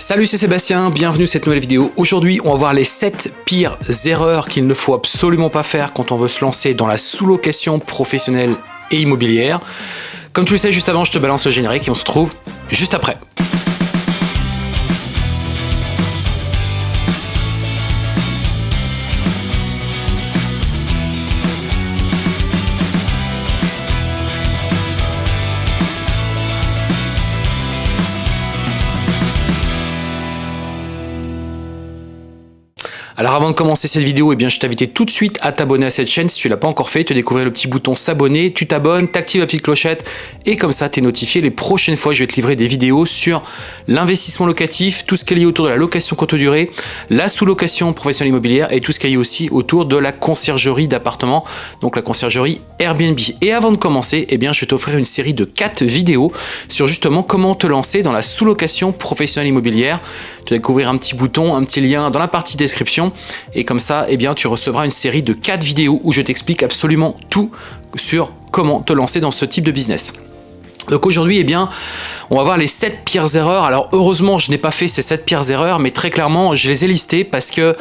Salut c'est Sébastien, bienvenue à cette nouvelle vidéo. Aujourd'hui on va voir les 7 pires erreurs qu'il ne faut absolument pas faire quand on veut se lancer dans la sous-location professionnelle et immobilière. Comme tu le sais juste avant je te balance le générique et on se retrouve juste après. Alors avant de commencer cette vidéo, eh je t'invite tout de suite à t'abonner à cette chaîne si tu l'as pas encore fait, te découvrir le petit bouton s'abonner, tu t'abonnes, t'actives la petite clochette et comme ça tu es notifié les prochaines fois je vais te livrer des vidéos sur l'investissement locatif, tout ce qui est lié autour de la location courte durée, la sous-location professionnelle immobilière et tout ce qui est lié aussi autour de la conciergerie d'appartements, donc la conciergerie Airbnb. Et avant de commencer, eh bien, je vais t'offrir une série de 4 vidéos sur justement comment te lancer dans la sous-location professionnelle immobilière. Tu vas découvrir un petit bouton, un petit lien dans la partie description et comme ça, eh bien, tu recevras une série de 4 vidéos où je t'explique absolument tout sur comment te lancer dans ce type de business. Donc aujourd'hui, eh bien, on va voir les 7 pires erreurs. Alors heureusement, je n'ai pas fait ces 7 pires erreurs, mais très clairement, je les ai listées parce que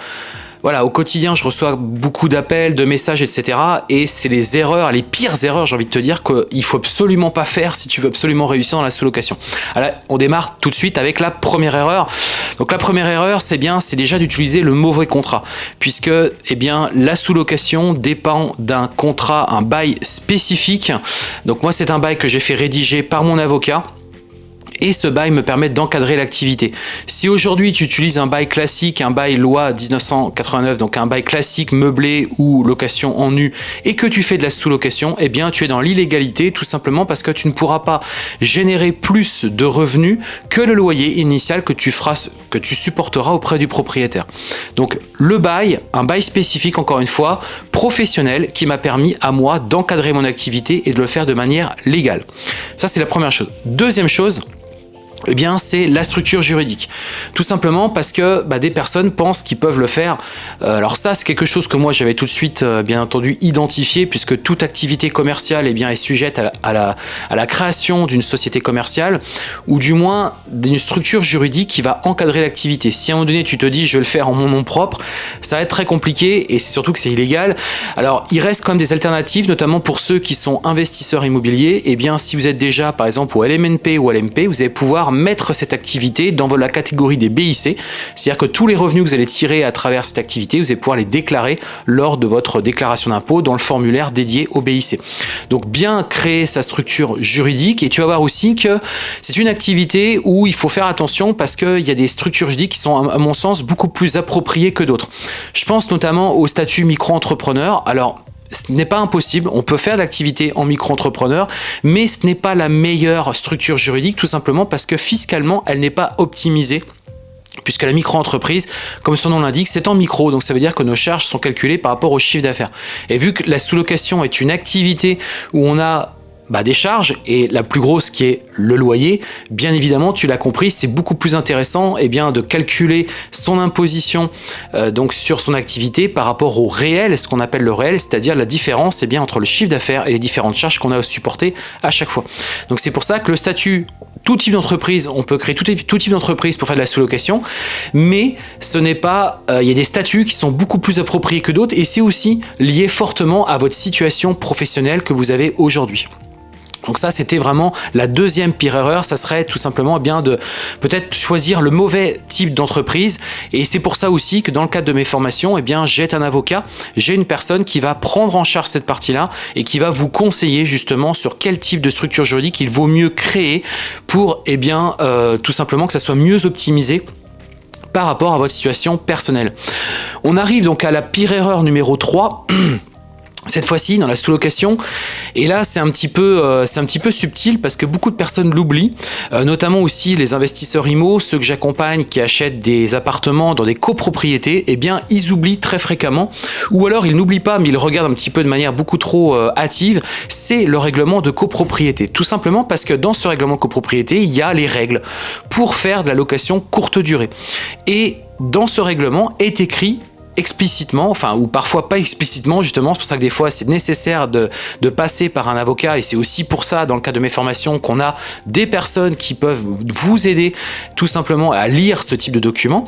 voilà, au quotidien, je reçois beaucoup d'appels, de messages, etc. Et c'est les erreurs, les pires erreurs, j'ai envie de te dire, qu'il faut absolument pas faire si tu veux absolument réussir dans la sous-location. Alors, on démarre tout de suite avec la première erreur. Donc la première erreur, c'est bien, c'est déjà d'utiliser le mauvais contrat, puisque eh bien la sous-location dépend d'un contrat, un bail spécifique. Donc moi, c'est un bail que j'ai fait rédiger par mon avocat et ce bail me permet d'encadrer l'activité. Si aujourd'hui tu utilises un bail classique, un bail loi 1989, donc un bail classique meublé ou location en nu, et que tu fais de la sous-location, eh bien tu es dans l'illégalité tout simplement parce que tu ne pourras pas générer plus de revenus que le loyer initial que tu feras, que tu supporteras auprès du propriétaire. Donc le bail, un bail spécifique encore une fois, professionnel qui m'a permis à moi d'encadrer mon activité et de le faire de manière légale. Ça c'est la première chose. Deuxième chose, eh bien, c'est la structure juridique. Tout simplement parce que bah, des personnes pensent qu'ils peuvent le faire. Euh, alors ça, c'est quelque chose que moi, j'avais tout de suite, euh, bien entendu, identifié, puisque toute activité commerciale eh bien, est sujette à la, création d'une société commerciale, ou du moins d'une structure juridique qui va encadrer l'activité. Si à un moment donné, tu te dis, je vais le faire en mon nom propre, ça va être très compliqué, et c'est surtout que c'est illégal. Alors, il reste quand même des alternatives, notamment pour ceux qui sont investisseurs immobiliers. Eh bien, si vous êtes déjà, par exemple, au LMNP ou LMP, vous allez pouvoir mettre cette activité dans la catégorie des BIC, c'est-à-dire que tous les revenus que vous allez tirer à travers cette activité, vous allez pouvoir les déclarer lors de votre déclaration d'impôt dans le formulaire dédié au BIC. Donc bien créer sa structure juridique et tu vas voir aussi que c'est une activité où il faut faire attention parce qu'il y a des structures juridiques qui sont à mon sens beaucoup plus appropriées que d'autres. Je pense notamment au statut micro-entrepreneur. Alors ce n'est pas impossible, on peut faire l'activité en micro-entrepreneur, mais ce n'est pas la meilleure structure juridique tout simplement parce que fiscalement, elle n'est pas optimisée puisque la micro-entreprise, comme son nom l'indique, c'est en micro, donc ça veut dire que nos charges sont calculées par rapport au chiffre d'affaires. Et vu que la sous-location est une activité où on a bah, des charges et la plus grosse qui est le loyer, bien évidemment, tu l'as compris, c'est beaucoup plus intéressant eh bien, de calculer son imposition euh, donc sur son activité par rapport au réel, ce qu'on appelle le réel, c'est-à-dire la différence eh bien, entre le chiffre d'affaires et les différentes charges qu'on a à supporter à chaque fois. Donc c'est pour ça que le statut tout type d'entreprise, on peut créer tout, type d'entreprise pour faire de la sous-location, mais ce n'est pas, euh, il y a des statuts qui sont beaucoup plus appropriés que d'autres et c'est aussi lié fortement à votre situation professionnelle que vous avez aujourd'hui. Donc ça, c'était vraiment la deuxième pire erreur. Ça serait tout simplement bien de peut-être choisir le mauvais type d'entreprise. Et c'est pour ça aussi que dans le cadre de mes formations, eh bien, j'ai un avocat, j'ai une personne qui va prendre en charge cette partie-là et qui va vous conseiller justement sur quel type de structure juridique il vaut mieux créer pour, eh bien, euh, tout simplement que ça soit mieux optimisé par rapport à votre situation personnelle. On arrive donc à la pire erreur numéro 3 cette fois-ci dans la sous-location. Et là c'est un petit peu euh, un petit peu subtil parce que beaucoup de personnes l'oublient euh, notamment aussi les investisseurs IMO ceux que j'accompagne qui achètent des appartements dans des copropriétés. Eh bien ils oublient très fréquemment. Ou alors ils n'oublient pas mais ils regardent un petit peu de manière beaucoup trop euh, hâtive. C'est le règlement de copropriété. Tout simplement parce que dans ce règlement de copropriété il y a les règles pour faire de la location courte durée. Et dans ce règlement est écrit explicitement, enfin ou parfois pas explicitement justement, c'est pour ça que des fois c'est nécessaire de, passer par un avocat et c'est aussi pour ça dans le cadre de mes formations qu'on a des personnes qui peuvent vous aider tout simplement à lire ce type de document.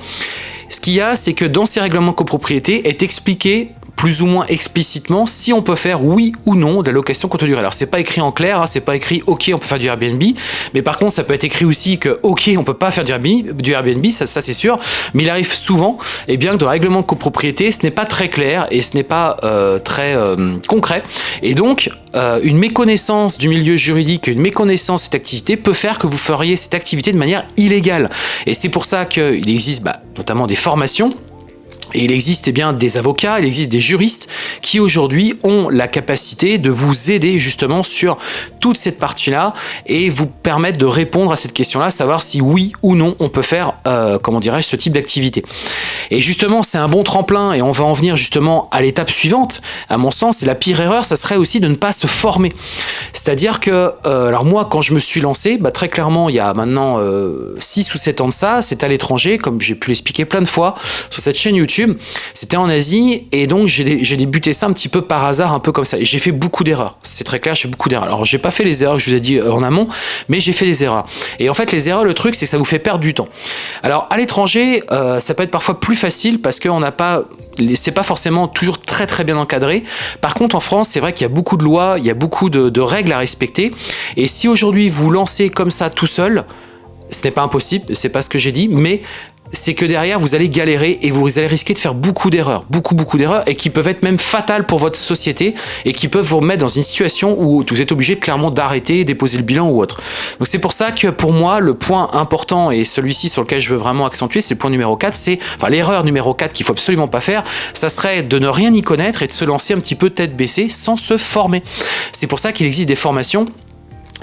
Ce qu'il y a, c'est que dans ces règlements copropriété est expliqué plus ou moins explicitement si on peut faire oui ou non de la location courte durée. Alors c'est pas écrit en clair, hein, c'est pas écrit ok on peut faire du Airbnb, mais par contre ça peut être écrit aussi que ok on peut pas faire du Airbnb, du Airbnb ça, c'est sûr, mais il arrive souvent et eh bien que dans le règlement de copropriété ce n'est pas très clair et ce n'est pas euh, très euh, concret et donc euh, une méconnaissance du milieu juridique, une méconnaissance de cette activité peut faire que vous feriez cette activité de manière illégale et c'est pour ça qu'il existe bah, notamment des formations et il existe eh bien, des avocats, il existe des juristes qui aujourd'hui ont la capacité de vous aider justement sur toute cette partie-là et vous permettre de répondre à cette question-là, savoir si oui ou non on peut faire, euh, comment dirais-je, ce type d'activité. Et justement, c'est un bon tremplin et on va en venir justement à l'étape suivante. À mon sens, la pire erreur, ça serait aussi de ne pas se former. C'est-à-dire que, euh, alors moi, quand je me suis lancé, bah, très clairement, il y a maintenant euh, 6 ou 7 ans de ça, c'est à l'étranger, comme j'ai pu l'expliquer plein de fois sur cette chaîne YouTube, c'était en Asie et donc j'ai débuté ça un petit peu par hasard, un peu comme ça. Et j'ai fait beaucoup d'erreurs. C'est très clair, j'ai fait beaucoup d'erreurs. Alors j'ai pas fait les erreurs que je vous ai dit euh, en amont, mais j'ai fait des erreurs. Et en fait, les erreurs, le truc, c'est que ça vous fait perdre du temps. Alors à l'étranger, euh, ça peut être parfois plus facile parce qu'on n'a pas c'est pas forcément toujours très très bien encadré. Par contre, en France, c'est vrai qu'il y a beaucoup de lois, il y a beaucoup de, de règles à respecter. Et si aujourd'hui vous lancez comme ça tout seul, ce n'est pas impossible, c'est pas ce que j'ai dit, mais c'est que derrière, vous allez galérer et vous allez risquer de faire beaucoup d'erreurs, beaucoup, beaucoup d'erreurs, et qui peuvent être même fatales pour votre société, et qui peuvent vous mettre dans une situation où vous êtes obligé clairement d'arrêter, déposer le bilan ou autre. Donc c'est pour ça que pour moi, le point important, et celui-ci sur lequel je veux vraiment accentuer, c'est le point numéro 4, c'est, enfin l'erreur numéro 4 qu'il faut absolument pas faire, ça serait de ne rien y connaître et de se lancer un petit peu tête baissée sans se former. C'est pour ça qu'il existe des formations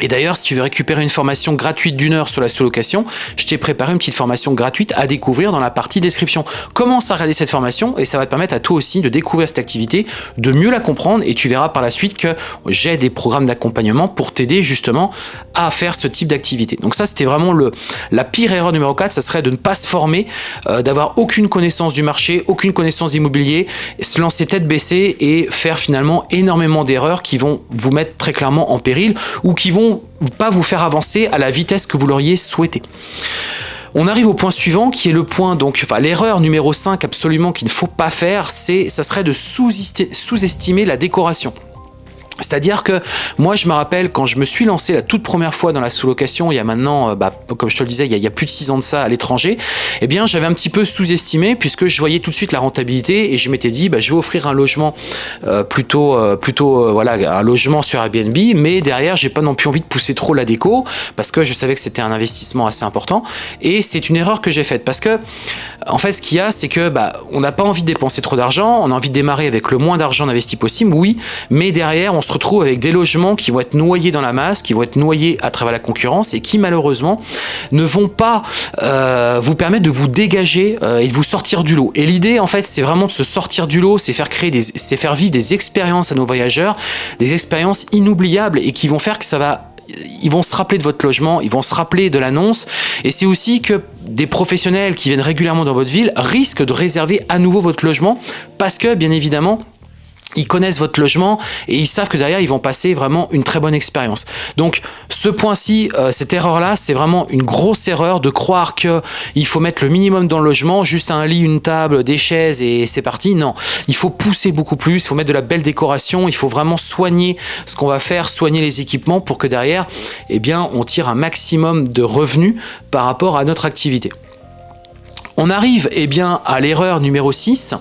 et d'ailleurs, si tu veux récupérer une formation gratuite d'une heure sur la sous-location, je t'ai préparé une petite formation gratuite à découvrir dans la partie description. Commence à regarder cette formation? Et ça va te permettre à toi aussi de découvrir cette activité, de mieux la comprendre et tu verras par la suite que j'ai des programmes d'accompagnement pour t'aider justement à faire ce type d'activité. Donc ça, c'était vraiment le, la pire erreur numéro 4, ça serait de ne pas se former, euh, d'avoir aucune connaissance du marché, aucune connaissance immobilier, se lancer tête baissée et faire finalement énormément d'erreurs qui vont vous mettre très clairement en péril ou qui vont pas vous faire avancer à la vitesse que vous l'auriez souhaité. On arrive au point suivant qui est le point, donc, enfin, l'erreur numéro 5 absolument qu'il ne faut pas faire, c'est, ça serait de sous-estimer la décoration. C'est-à-dire que moi, je me rappelle quand je me suis lancé la toute première fois dans la sous-location, il y a maintenant, euh, bah, comme je te le disais, il y a, plus de 6 ans de ça à l'étranger, eh bien, j'avais un petit peu sous-estimé puisque je voyais tout de suite la rentabilité et je m'étais dit, bah, je vais offrir un logement euh, plutôt, euh, plutôt voilà, un logement sur Airbnb, mais derrière, j'ai pas non plus envie de pousser trop la déco parce que je savais que c'était un investissement assez important et c'est une erreur que j'ai faite parce que, en fait, ce qu'il y a, c'est que bah, on n'a pas envie de dépenser trop d'argent, on a envie de démarrer avec le moins d'argent investi possible, oui, mais derrière, on se retrouve avec des logements qui vont être noyés dans la masse, qui vont être noyés à travers la concurrence et qui malheureusement ne vont pas euh, vous permettre de vous dégager euh, et de vous sortir du lot. Et l'idée en fait c'est vraiment de se sortir du lot, c'est faire créer des, c'est faire vivre des expériences à nos voyageurs, des expériences inoubliables et qui vont faire que ça va ils vont se rappeler de votre logement, ils vont se rappeler de l'annonce. Et c'est aussi que des professionnels qui viennent régulièrement dans votre ville risquent de réserver à nouveau votre logement parce que, bien évidemment, ils connaissent votre logement et ils savent que derrière ils vont passer vraiment une très bonne expérience. Donc ce point-ci, euh, cette erreur-là, c'est vraiment une grosse erreur de croire que il faut mettre le minimum dans le logement, juste un lit, une table, des chaises et c'est parti. Non, il faut pousser beaucoup plus, il faut mettre de la belle décoration, il faut vraiment soigner ce qu'on va faire, soigner les équipements pour que derrière, eh bien, on tire un maximum de revenus par rapport à notre activité. On arrive eh bien, à l'erreur numéro 6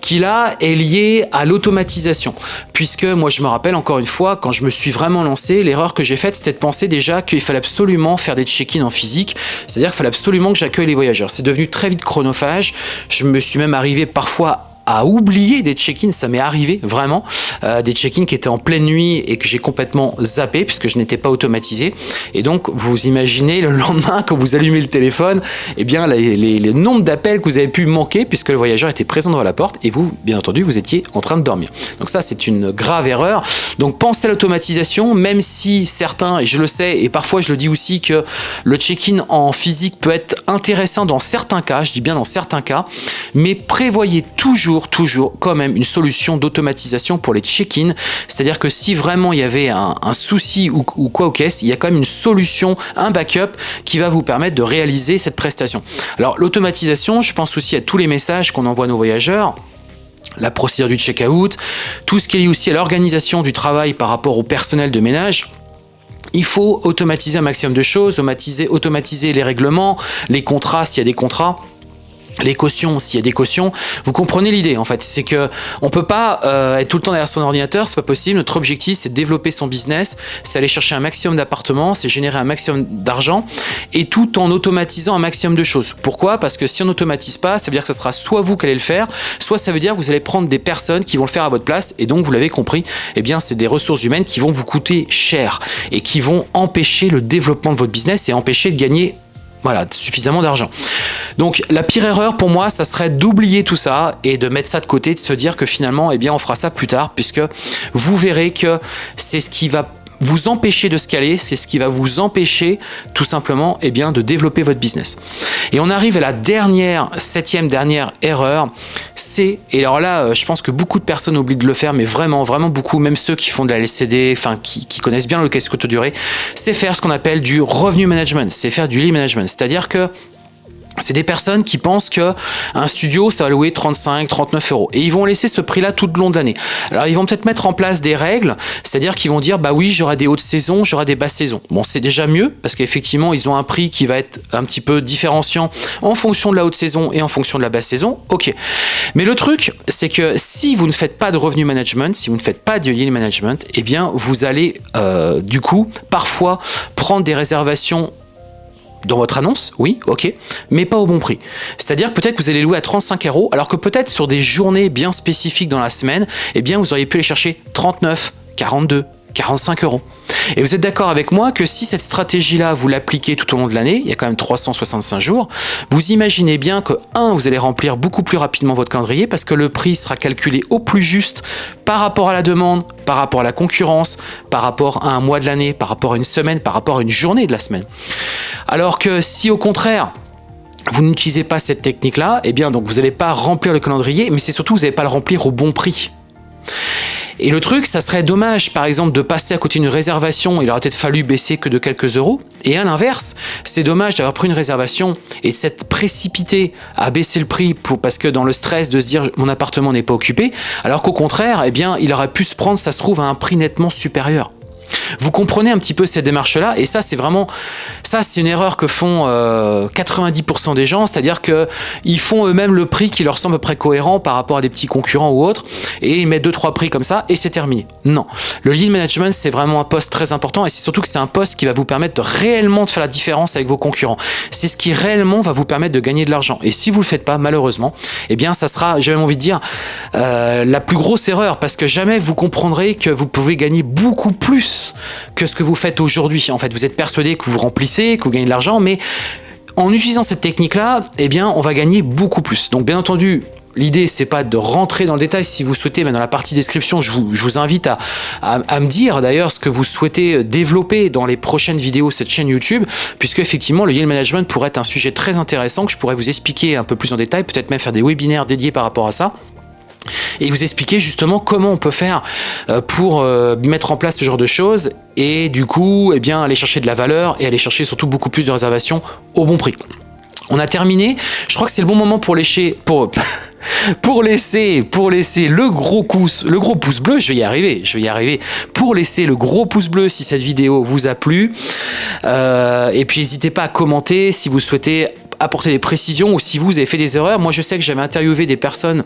qui là est lié à l'automatisation. Puisque moi je me rappelle encore une fois, quand je me suis vraiment lancé, l'erreur que j'ai faite c'était de penser déjà qu'il fallait absolument faire des check-in en physique, c'est-à-dire qu'il fallait absolument que j'accueille les voyageurs. C'est devenu très vite chronophage, je me suis même arrivé parfois à oublier des check-ins, ça m'est arrivé vraiment, euh, des check-ins qui étaient en pleine nuit et que j'ai complètement zappé puisque je n'étais pas automatisé. Et donc vous imaginez le lendemain quand vous allumez le téléphone, eh bien les, les, nombres d'appels que vous avez pu manquer puisque le voyageur était présent devant la porte et vous, bien entendu, vous étiez en train de dormir. Donc ça c'est une grave erreur. Donc pensez à l'automatisation, même si certains, et je le sais, et parfois je le dis aussi que le check-in en physique peut être intéressant dans certains cas, je dis bien dans certains cas, mais prévoyez toujours, toujours quand même une solution d'automatisation pour les check-in. C'est-à-dire que si vraiment il y avait un, souci ou, quoi au caisse, il y a quand même une solution, un backup qui va vous permettre de réaliser cette prestation. Alors l'automatisation, je pense aussi à tous les messages qu'on envoie à nos voyageurs la procédure du check-out, tout ce qui est lié aussi à l'organisation du travail par rapport au personnel de ménage. Il faut automatiser un maximum de choses, automatiser, automatiser les règlements, les contrats s'il y a des contrats les cautions, s'il y a des cautions, vous comprenez l'idée en fait, c'est que on peut pas euh, être tout le temps derrière son ordinateur, c'est pas possible. Notre objectif, c'est de développer son business, c'est aller chercher un maximum d'appartements, c'est générer un maximum d'argent, et tout en automatisant un maximum de choses. Pourquoi? Parce que si on n'automatise pas, ça veut dire que ce sera soit vous qui allez le faire, soit ça veut dire que vous allez prendre des personnes qui vont le faire à votre place, et donc vous l'avez compris, eh bien c'est des ressources humaines qui vont vous coûter cher et qui vont empêcher le développement de votre business et empêcher de gagner voilà, suffisamment d'argent. Donc la pire erreur pour moi, ça serait d'oublier tout ça et de mettre ça de côté, de se dire que finalement, eh bien, on fera ça plus tard, puisque vous verrez que c'est ce qui va vous empêcher de scaler, c'est ce qui va vous empêcher tout simplement eh bien, de développer votre business. Et on arrive à la dernière, septième dernière erreur, c'est, et alors là, euh, je pense que beaucoup de personnes oublient de le faire, mais vraiment, vraiment beaucoup, même ceux qui font de la LCD, enfin, qui, connaissent bien le caisse courte durée, c'est faire ce qu'on appelle du revenu management, c'est faire du lead management. C'est-à-dire que c'est des personnes qui pensent que un studio ça va louer 35 39 euros. Et ils vont laisser ce prix là tout le long de l'année. Alors ils vont peut-être mettre en place des règles c'est à dire qu'ils vont dire bah oui j'aurai des hautes saisons j'aurai des basses saisons. Bon c'est déjà mieux parce qu'effectivement ils ont un prix qui va être un petit peu différenciant en fonction de la haute saison et en fonction de la basse saison. Ok. Mais le truc c'est que si vous ne faites pas de revenu management si vous ne faites pas de yield management eh bien vous allez euh, du coup parfois prendre des réservations dans votre annonce, oui, ok, mais pas au bon prix. C'est-à-dire peut-être que vous allez louer à 35 euros, alors que peut-être sur des journées bien spécifiques dans la semaine, eh bien vous auriez pu les chercher 39, 42, 45 euros. Et vous êtes d'accord avec moi que si cette stratégie-là, vous l'appliquez tout au long de l'année, il y a quand même 365 jours, vous imaginez bien que, un, vous allez remplir beaucoup plus rapidement votre calendrier parce que le prix sera calculé au plus juste par rapport à la demande, par rapport à la concurrence, par rapport à un mois de l'année, par rapport à une semaine, par rapport à une journée de la semaine. Alors que si au contraire, vous n'utilisez pas cette technique-là, eh bien donc vous n'allez pas remplir le calendrier, mais c'est surtout vous n'allez pas le remplir au bon prix. Et le truc, ça serait dommage, par exemple, de passer à côté d'une réservation, il aurait peut-être fallu baisser que de quelques euros. Et à l'inverse, c'est dommage d'avoir pris une réservation et de s'être précipité à baisser le prix pour, parce que dans le stress de se dire mon appartement n'est pas occupé, alors qu'au contraire, eh bien, il aurait pu se prendre, ça se trouve, à un prix nettement supérieur. Vous comprenez un petit peu cette démarche-là et ça, c'est vraiment, ça, c'est une erreur que font 90% euh, des gens, c'est-à-dire qu'ils font eux-mêmes le prix qui leur semble à cohérent par rapport à des petits concurrents ou autres et ils mettent deux trois prix comme ça et c'est terminé. Non, le lead management, c'est vraiment un poste très important et c'est surtout que c'est un poste qui va vous permettre de réellement de faire la différence avec vos concurrents. C'est ce qui réellement va vous permettre de gagner de l'argent. Et si vous le faites pas, malheureusement, eh bien, ça sera, j'ai même envie de dire, euh, la plus grosse erreur parce que jamais vous comprendrez que vous pouvez gagner beaucoup plus que ce que vous faites aujourd'hui. En fait, vous êtes persuadé que vous remplissez, que vous gagnez de l'argent, mais en utilisant cette technique-là, eh bien, on va gagner beaucoup plus. Donc, bien entendu, L'idée, c'est pas de rentrer dans le détail. Si vous souhaitez, mais dans la partie description, je vous, invite à, me dire d'ailleurs ce que vous souhaitez développer dans les prochaines vidéos de cette chaîne YouTube, puisque effectivement, le yield management pourrait être un sujet très intéressant que je pourrais vous expliquer un peu plus en détail, peut-être même faire des webinaires dédiés par rapport à ça et vous expliquer justement comment on peut faire euh, pour euh, mettre en place ce genre de choses et du coup eh bien aller chercher de la valeur et aller chercher surtout beaucoup plus de réservations au bon prix. On a terminé, je crois que c'est le bon moment pour lécher, pour, laisser, pour laisser le gros pouce, le gros pouce bleu, je vais y arriver, je vais y arriver, pour laisser le gros pouce bleu si cette vidéo vous a plu, euh, et puis n'hésitez pas à commenter si vous souhaitez apporter des précisions ou si vous avez fait des erreurs. Moi, je sais que j'avais interviewé des personnes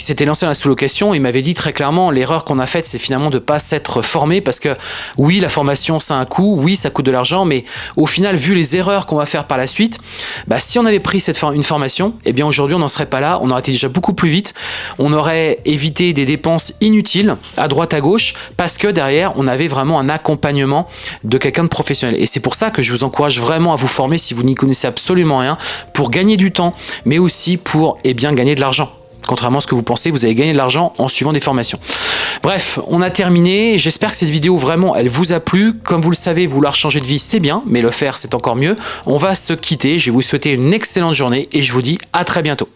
qui s'étaient lancées dans la sous-location. Ils m'avaient dit très clairement, l'erreur qu'on a faite, c'est finalement de pas s'être formé parce que oui, la formation, ça a un coût, oui, ça coûte de l'argent, mais au final, vu les erreurs qu'on va faire par la suite, bah, si on avait pris une formation, eh bien aujourd'hui, on n'en serait pas là. On aurait été déjà beaucoup plus vite. On aurait évité des dépenses inutiles à droite, à gauche, parce que derrière, on avait vraiment un accompagnement de quelqu'un de professionnel. Et c'est pour ça que je vous encourage vraiment à vous former si vous n'y connaissez absolument rien, pour gagner du temps, mais aussi pour eh bien, gagner de l'argent. Contrairement à ce que vous pensez, vous allez gagner de l'argent en suivant des formations. Bref, on a terminé. J'espère que cette vidéo, vraiment, elle vous a plu. Comme vous le savez, vouloir changer de vie, c'est bien, mais le faire, c'est encore mieux. On va se quitter. Je vais vous souhaiter une excellente journée et je vous dis à très bientôt.